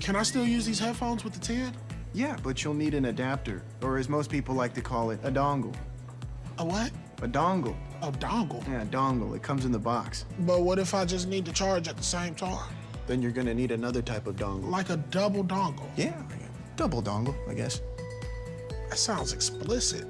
Can I still use these headphones with the 10? Yeah, but you'll need an adapter, or as most people like to call it, a dongle. A what? A dongle. A dongle? Yeah, a dongle. It comes in the box. But what if I just need to charge at the same time? Then you're gonna need another type of dongle. Like a double dongle? Yeah, double dongle, I guess. That sounds explicit.